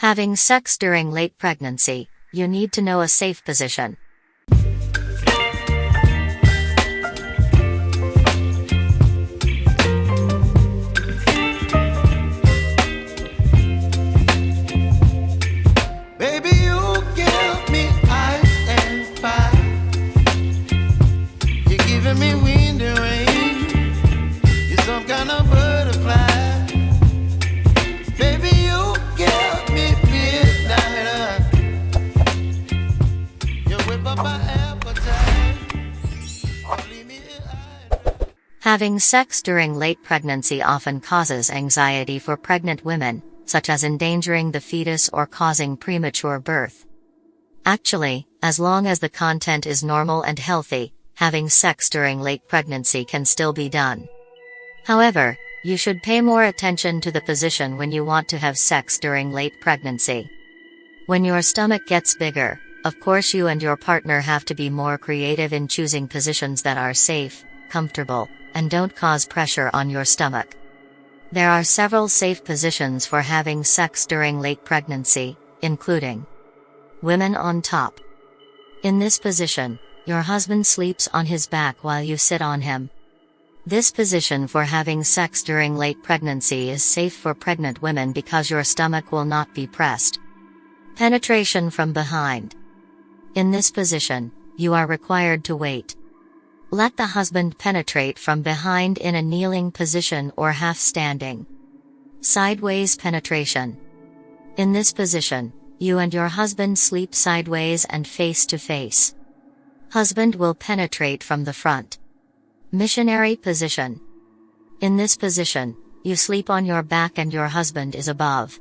Having sex during late pregnancy, you need to know a safe position. Me Having sex during late pregnancy often causes anxiety for pregnant women, such as endangering the fetus or causing premature birth. Actually, as long as the content is normal and healthy, having sex during late pregnancy can still be done. However, you should pay more attention to the position when you want to have sex during late pregnancy. When your stomach gets bigger, of course you and your partner have to be more creative in choosing positions that are safe, comfortable, and don't cause pressure on your stomach. There are several safe positions for having sex during late pregnancy, including Women on top. In this position, your husband sleeps on his back while you sit on him. This position for having sex during late pregnancy is safe for pregnant women because your stomach will not be pressed. Penetration from behind. In this position, you are required to wait. Let the husband penetrate from behind in a kneeling position or half standing. Sideways penetration. In this position, you and your husband sleep sideways and face to face. Husband will penetrate from the front. Missionary position. In this position, you sleep on your back and your husband is above.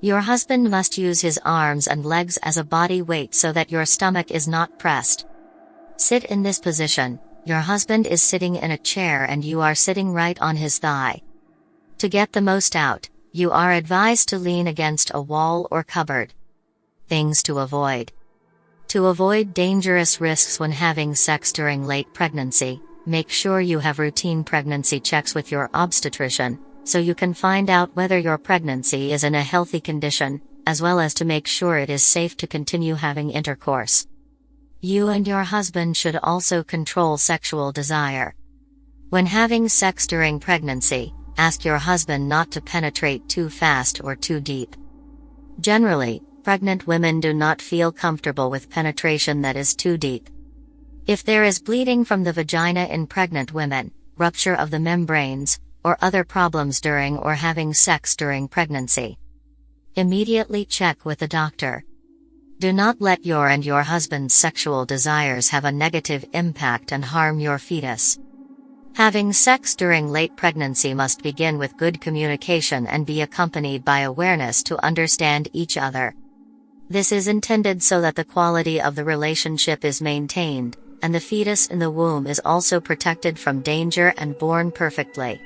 Your husband must use his arms and legs as a body weight so that your stomach is not pressed. Sit in this position, your husband is sitting in a chair and you are sitting right on his thigh. To get the most out, you are advised to lean against a wall or cupboard. Things to avoid. To avoid dangerous risks when having sex during late pregnancy, make sure you have routine pregnancy checks with your obstetrician, so you can find out whether your pregnancy is in a healthy condition, as well as to make sure it is safe to continue having intercourse. You and your husband should also control sexual desire. When having sex during pregnancy, ask your husband not to penetrate too fast or too deep. Generally, pregnant women do not feel comfortable with penetration that is too deep. If there is bleeding from the vagina in pregnant women, rupture of the membranes, or other problems during or having sex during pregnancy, immediately check with the doctor. Do not let your and your husband's sexual desires have a negative impact and harm your fetus. Having sex during late pregnancy must begin with good communication and be accompanied by awareness to understand each other. This is intended so that the quality of the relationship is maintained, and the fetus in the womb is also protected from danger and born perfectly.